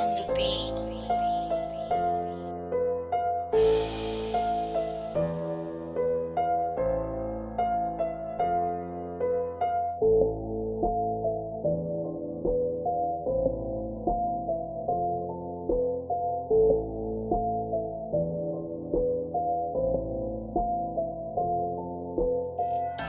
on the beach.